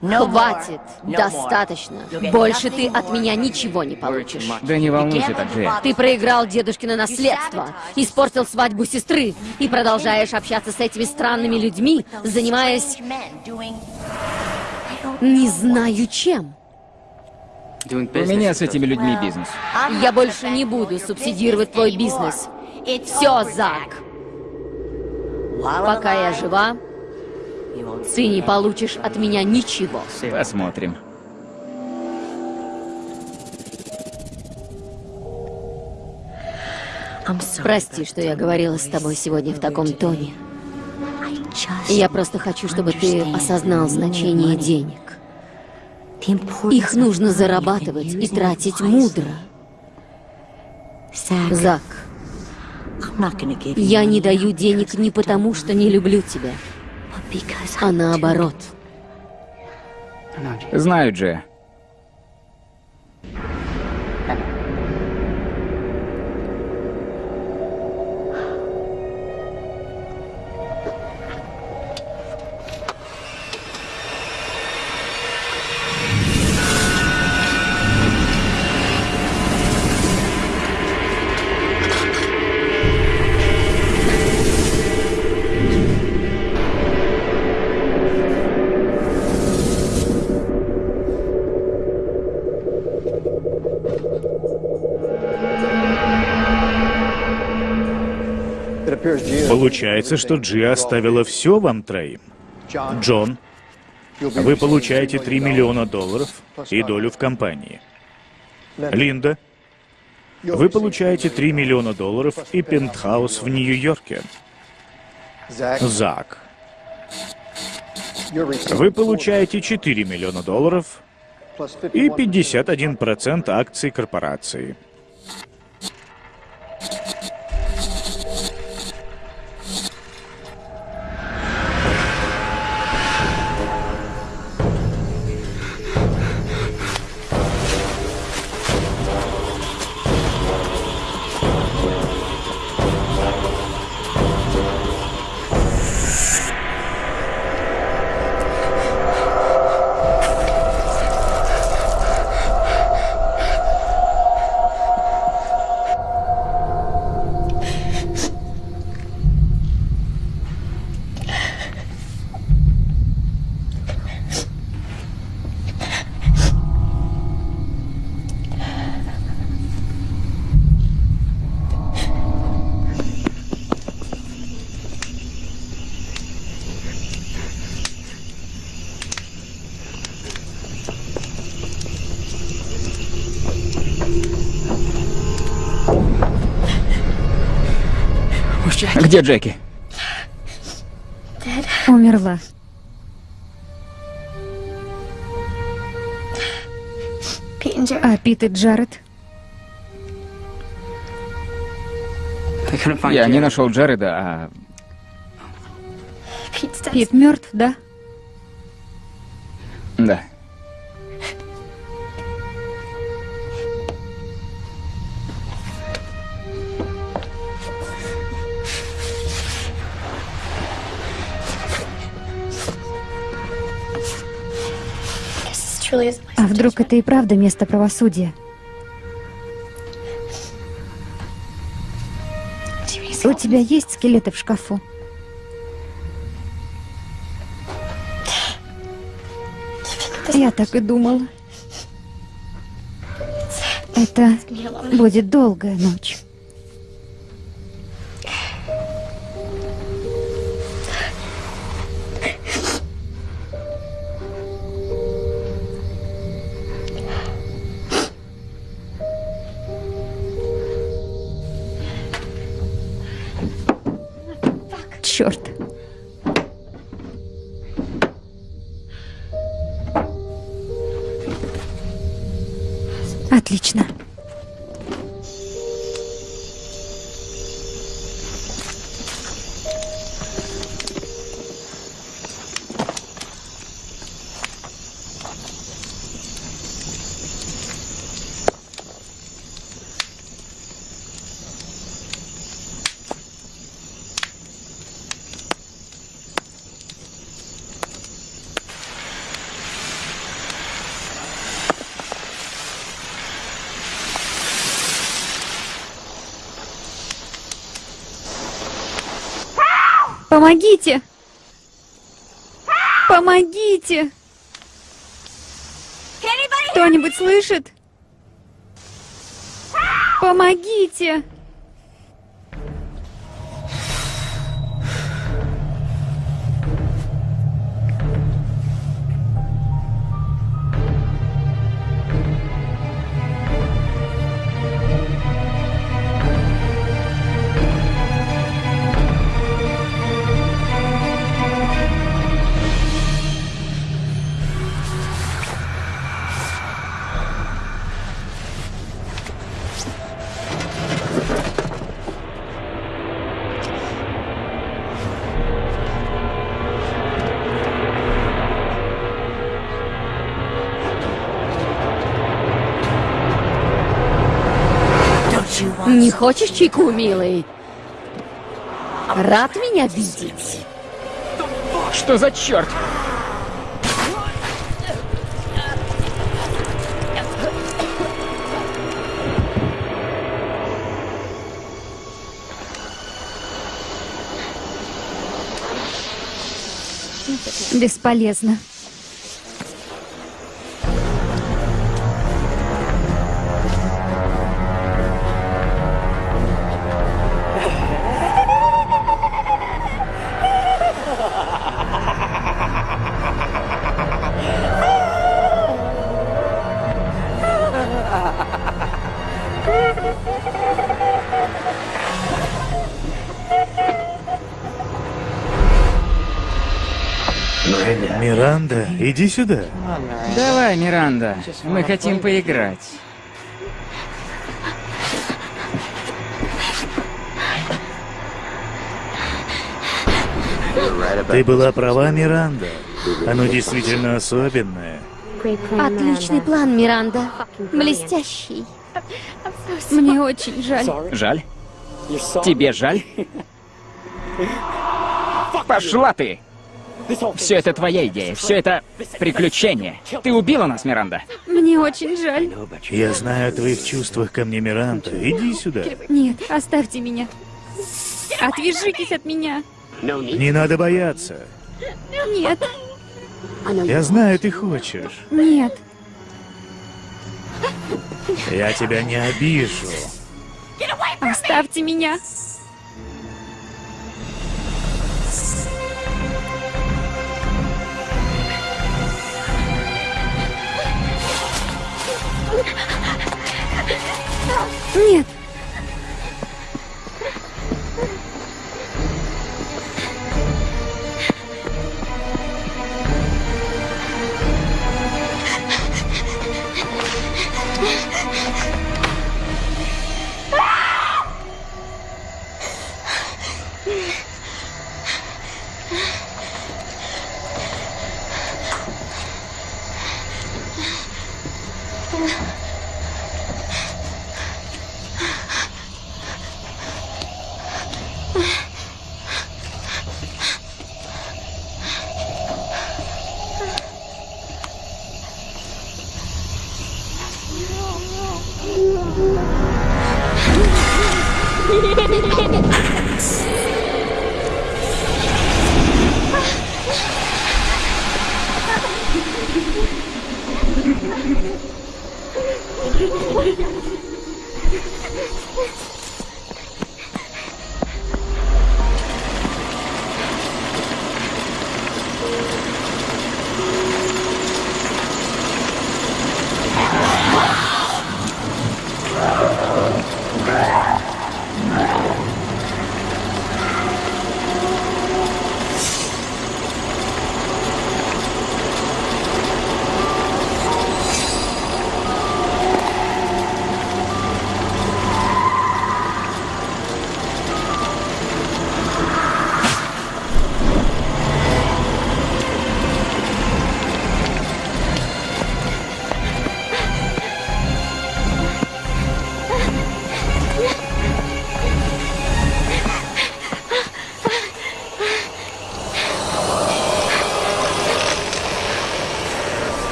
Хватит. Достаточно. Больше ты от меня ничего не получишь. Да не волнуйся так, Джей. Ты проиграл дедушкино наследство, испортил свадьбу сестры и продолжаешь общаться с этими странными людьми, занимаясь... Не знаю чем. У меня с этими людьми бизнес. Я больше не буду субсидировать твой бизнес. Все, Зак. Пока я жива, ты не получишь от меня ничего. Посмотрим. Прости, что я говорила с тобой сегодня в таком тоне. Я просто хочу, чтобы ты осознал значение денег. Их нужно зарабатывать и тратить мудро. Зак, я не даю денег не потому, что не люблю тебя, а наоборот. Знаю, Джей. Получается, что Джи оставила все вам троим. Джон, вы получаете 3 миллиона долларов и долю в компании. Линда, вы получаете 3 миллиона долларов и пентхаус в Нью-Йорке. Зак, вы получаете 4 миллиона долларов и 51% акций корпорации. Где Джеки? Умерла. А Пит и Джаред? Я не нашел Джареда, а... Пит мертв, да? Да. А вдруг это и правда место правосудия? У тебя есть скелеты в шкафу? Я так и думала. Это будет долгая ночь. Черт. Помогите! Помогите! Кто-нибудь слышит? Помогите! Хочешь чайку, милый? Рад меня видеть? Что за черт? Бесполезно. Иди сюда. Давай, Миранда, мы хотим поиграть. Ты была права, Миранда. Оно действительно особенное. Отличный план, Миранда. Блестящий. Мне очень жаль. Жаль? Тебе жаль? Пошла ты! Все это твоя идея, все это приключение. Ты убила нас, Миранда. Мне очень жаль. Я знаю о твоих чувствах ко мне, Миранда. Иди сюда. Нет, оставьте меня. Отвяжитесь от меня. Не надо бояться. Нет, Я знаю, ты хочешь. нет. Я тебя не обижу. Оставьте меня. Нет. Yeah.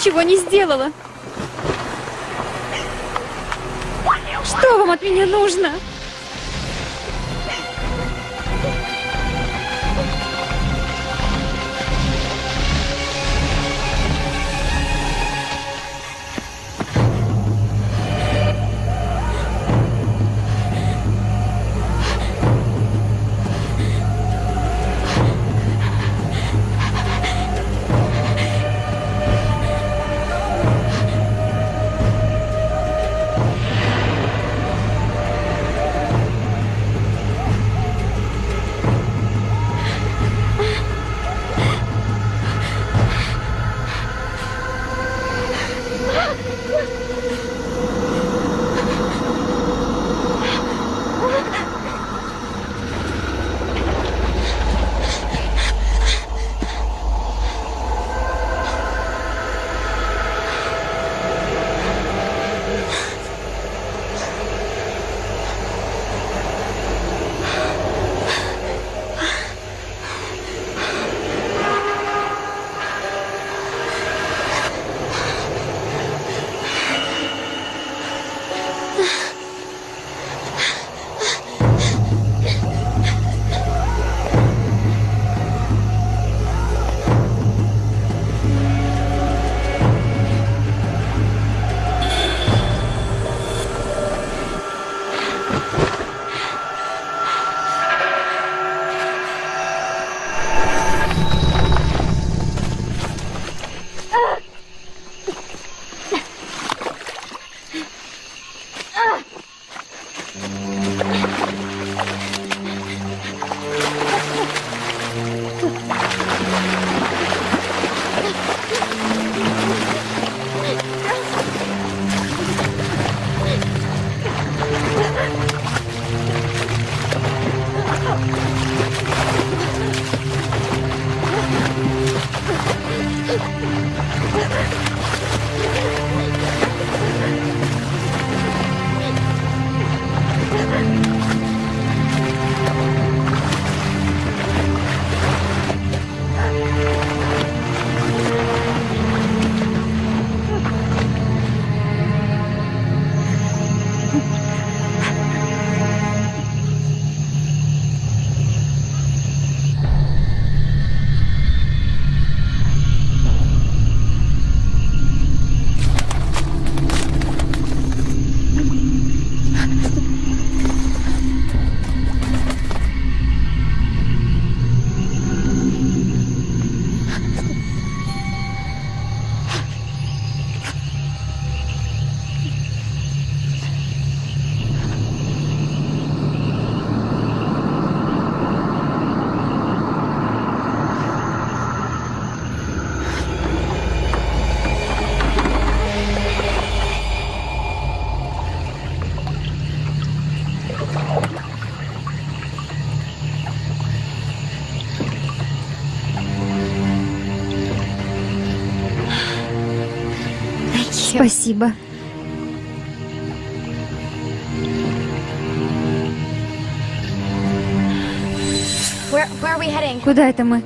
Ничего не сделала. Что вам от меня нужно? Спасибо. Куда это мы?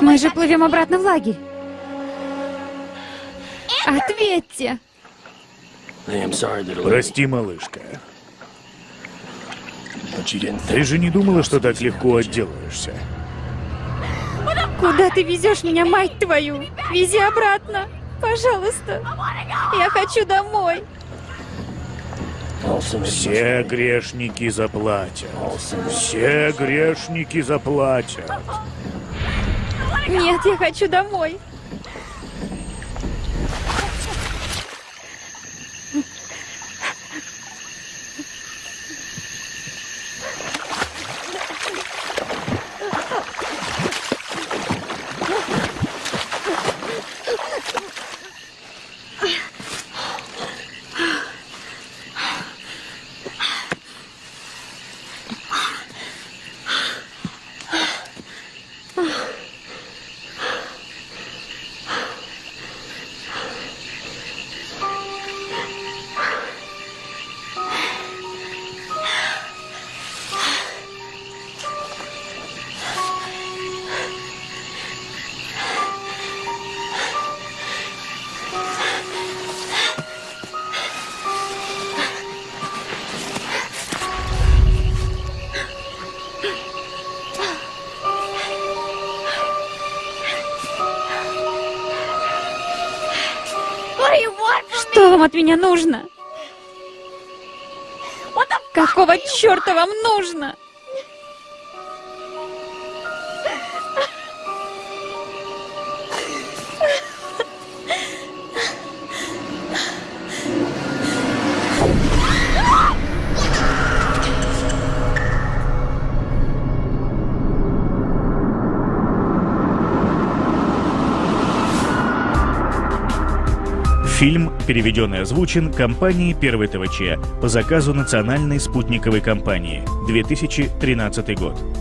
Мы же плывем обратно в лагерь. Ответьте! Прости, малышка. Ты же не думала, что так легко отделаешься? Куда ты везешь меня, мать твою? Вези обратно, пожалуйста. Я хочу домой. Все грешники заплатят. Все грешники заплатят. Нет, я хочу домой. Меня нужно? Какого черта вам нужно? Переведен и озвучен компанией «Первый ТВЧ» по заказу Национальной спутниковой компании. 2013 год.